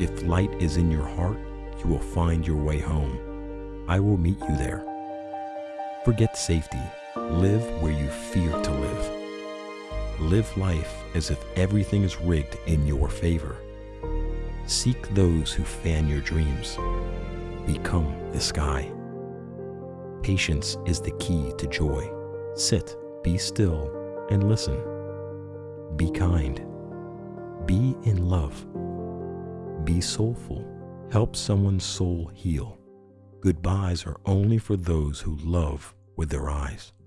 If light is in your heart, you will find your way home. I will meet you there. Forget safety. Live where you fear to live. Live life as if everything is rigged in your favor. Seek those who fan your dreams. Become the sky. Patience is the key to joy. Sit, be still, and listen. Be kind. Be in love. Be soulful. Help someone's soul heal. Goodbyes are only for those who love with their eyes.